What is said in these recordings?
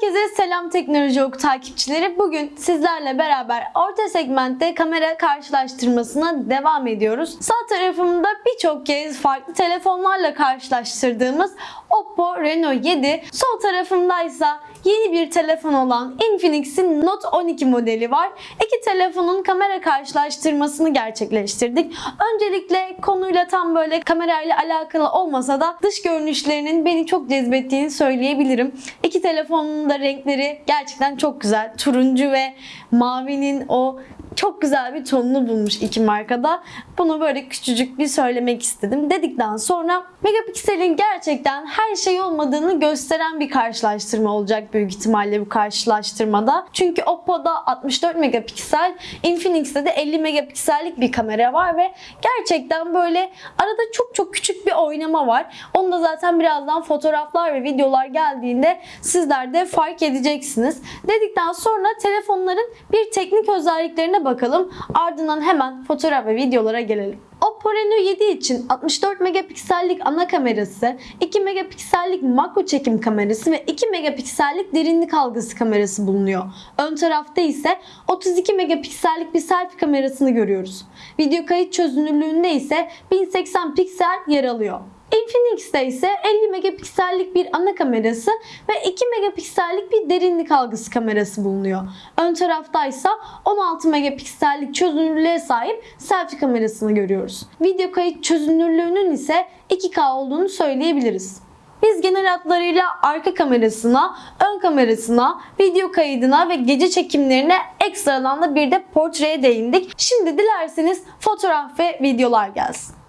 Herkese selam Teknoloji Oku takipçileri. Bugün sizlerle beraber orta segmentte kamera karşılaştırmasına devam ediyoruz. Sağ tarafımda birçok kez farklı telefonlarla karşılaştırdığımız Oppo Reno 7. Sol tarafımdaysa yeni bir telefon olan Infinix'in Note 12 modeli var. İki telefonun kamera karşılaştırmasını gerçekleştirdik. Öncelikle konuyla tam böyle kamerayla alakalı olmasa da dış görünüşlerinin beni çok cezbettiğini söyleyebilirim. İki telefonun da renkleri gerçekten çok güzel. Turuncu ve mavinin o çok güzel bir tonunu bulmuş iki markada. Bunu böyle küçücük bir söylemek istedim. Dedikten sonra megapikselin gerçekten her şey olmadığını gösteren bir karşılaştırma olacak büyük ihtimalle bu karşılaştırmada. Çünkü Oppo'da 64 megapiksel, Infinix'te de 50 megapiksellik bir kamera var ve gerçekten böyle arada çok çok küçük bir oynama var. Onu da zaten birazdan fotoğraflar ve videolar geldiğinde sizler de fark edeceksiniz. Dedikten sonra telefonların bir teknik özelliklerine bakalım. Ardından hemen fotoğraf ve videolara gelelim. Oppo Reno 7 için 64 megapiksellik ana kamerası, 2 megapiksellik makro çekim kamerası ve 2 megapiksellik derinlik algısı kamerası bulunuyor. Ön tarafta ise 32 megapiksellik bir selfie kamerasını görüyoruz. Video kayıt çözünürlüğünde ise 1080 piksel yer alıyor. Infinix'te ise 50 megapiksellik bir ana kamerası ve 2 megapiksellik bir derinlik algısı kamerası bulunuyor. Ön tarafta ise 16 megapiksellik çözünürlüğe sahip selfie kamerasını görüyoruz. Video kayıt çözünürlüğünün ise 2K olduğunu söyleyebiliriz. Biz genel hatlarıyla arka kamerasına, ön kamerasına, video kaydına ve gece çekimlerine ekstradan da bir de portreye değindik. Şimdi dilerseniz fotoğraf ve videolar gelsin.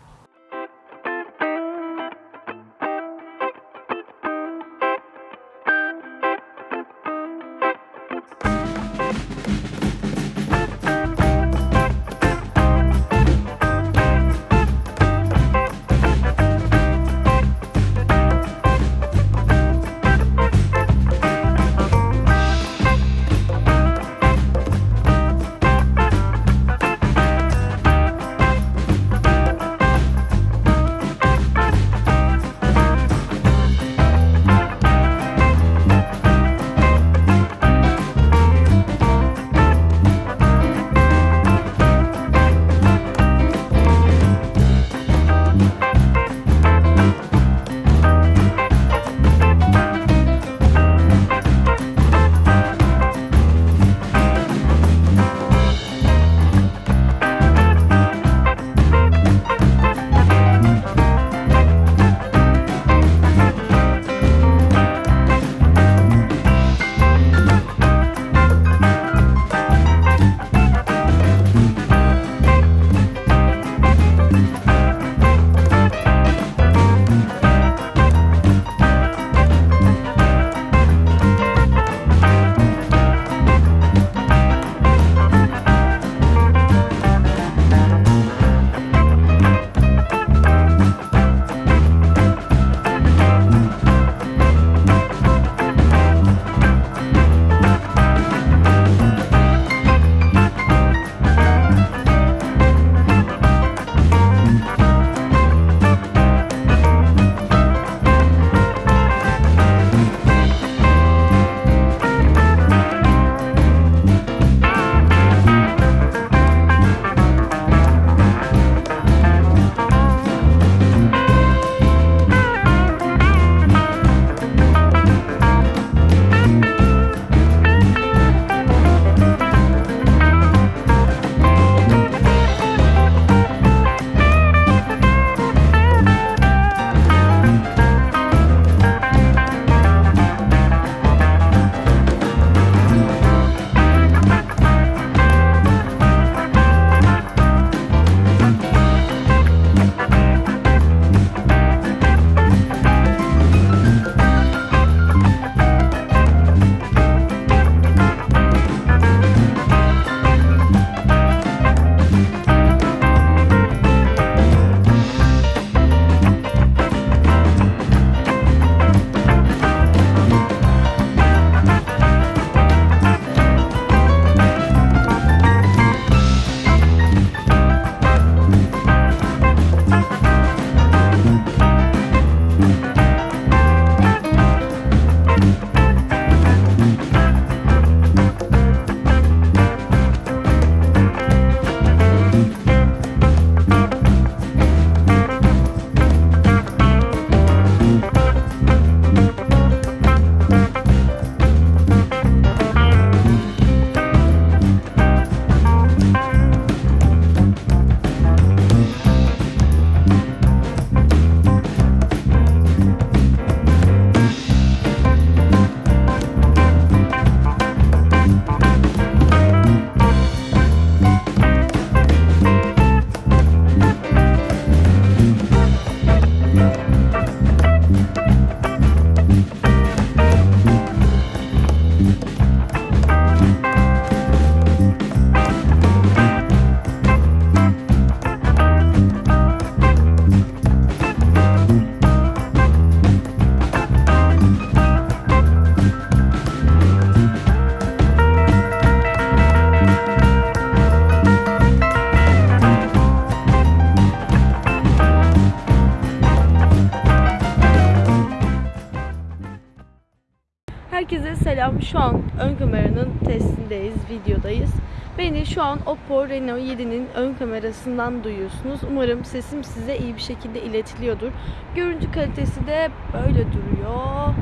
Herkese selam. Şu an ön kameranın testindeyiz, videodayız. Beni şu an Oppo Reno 7'nin ön kamerasından duyuyorsunuz. Umarım sesim size iyi bir şekilde iletiliyordur. Görüntü kalitesi de böyle duruyor.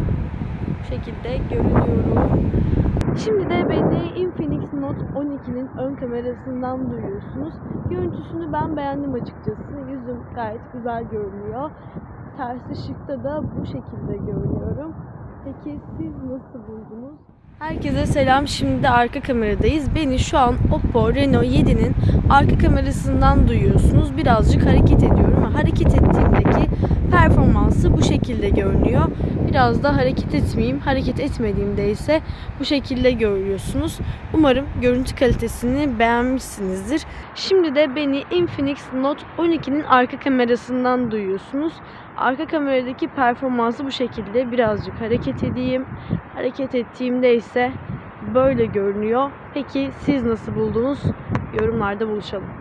Bu şekilde görünüyorum. Şimdi de beni Infinix Note 12'nin ön kamerasından duyuyorsunuz. Görüntüsünü ben beğendim açıkçası. Yüzüm gayet güzel görünüyor. Ters ışıkta da bu şekilde görünüyorum. Peki siz nasıl buldunuz? Herkese selam. Şimdi de arka kameradayız. Beni şu an Oppo Reno 7'nin arka kamerasından duyuyorsunuz. Birazcık hareket ediyorum hareket ettiğimdeki performansı bu şekilde görünüyor. Biraz da hareket etmeyeyim. Hareket etmediğimde ise bu şekilde görüyorsunuz. Umarım görüntü kalitesini beğenmişsinizdir. Şimdi de beni Infinix Note 12'nin arka kamerasından duyuyorsunuz. Arka kameradaki performansı bu şekilde. Birazcık hareket edeyim. Hareket ettiğimde ise böyle görünüyor. Peki siz nasıl buldunuz? Yorumlarda buluşalım.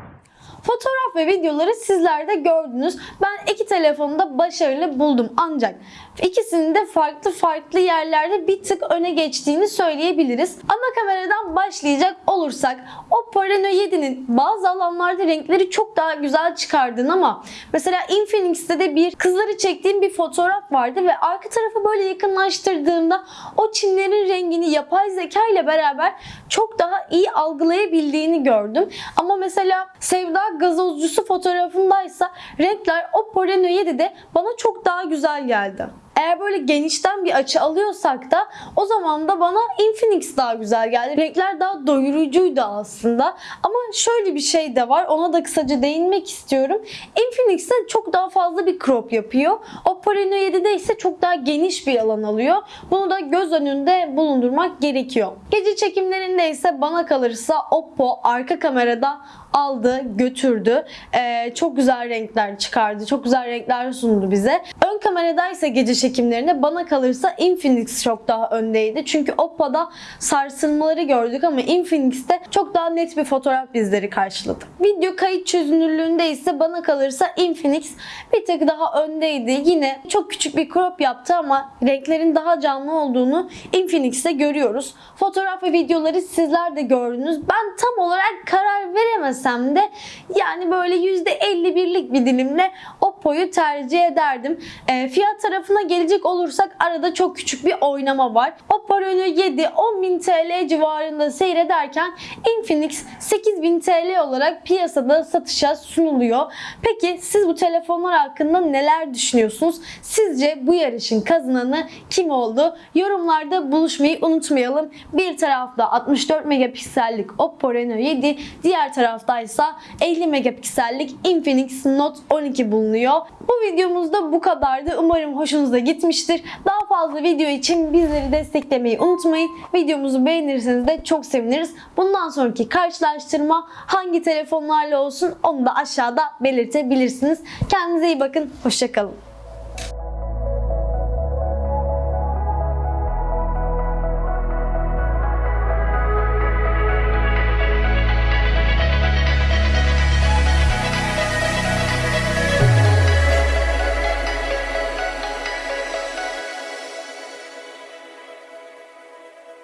Fotoğraf ve videoları sizler de gördünüz. Ben iki telefonu da başarılı buldum ancak ikisinin de farklı farklı yerlerde bir tık öne geçtiğini söyleyebiliriz. Ana kameradan başlayacak olursak Oppo Reno 7'nin bazı alanlarda renkleri çok daha güzel çıkardığını ama mesela Infinix'te de bir kızları çektiğim bir fotoğraf vardı ve arka tarafı böyle yakınlaştırdığımda o çimlerin rengini yapay zeka ile beraber çok daha iyi algılayabildiğini gördüm. Ama mesela Sevda gazozcusu fotoğrafındaysa renkler Oppo Reno 7'de bana çok daha güzel geldi. Eğer böyle genişten bir açı alıyorsak da o zaman da bana Infinix daha güzel geldi. Renkler daha doyurucuydu aslında. Ama şöyle bir şey de var. Ona da kısaca değinmek istiyorum. Infinix'te çok daha fazla bir crop yapıyor. Oppo Reno 7'de ise çok daha geniş bir alan alıyor. Bunu da göz önünde bulundurmak gerekiyor. Gece çekimlerinde ise bana kalırsa Oppo arka kamerada aldı, götürdü. Ee, çok güzel renkler çıkardı. Çok güzel renkler sundu bize. Ön kameradaysa gece çekimlerinde bana kalırsa Infinix çok daha öndeydi. Çünkü Oppo'da sarsılmaları gördük ama Infinix'te çok daha net bir fotoğraf bizleri karşıladı. Video kayıt çözünürlüğünde ise bana kalırsa Infinix bir tık daha öndeydi. Yine çok küçük bir crop yaptı ama renklerin daha canlı olduğunu Infinix'te görüyoruz. Fotoğraf ve videoları sizler de gördünüz. Ben tam olarak karar veremesem de yani böyle %51'lik bir dilimle Oppo'yu tercih ederdim. E, fiyat tarafına gelecek olursak arada çok küçük bir oynama var. Oppo Reno 7 10.000 TL civarında seyrederken Infinix 8.000 TL olarak piyasada satışa sunuluyor. Peki siz bu telefonlar hakkında neler düşünüyorsunuz? Sizce bu yarışın kazananı kim oldu? Yorumlarda buluşmayı unutmayalım. Bir tarafta 64 megapiksellik Oppo Reno 7, diğer taraftaysa 50 megapiksellik Infinix Note 12 bulunuyor. Bu videomuzda bu kadardı. Umarım hoşunuza gitmiştir. Daha fazla video için bizleri desteklemeyi unutmayın. Videomuzu beğenirseniz de çok seviniriz. Bundan sonraki karşılaştırma hangi telefonlarla olsun onu da aşağıda belirtebilirsiniz. Kendinize iyi bakın. Hoşçakalın.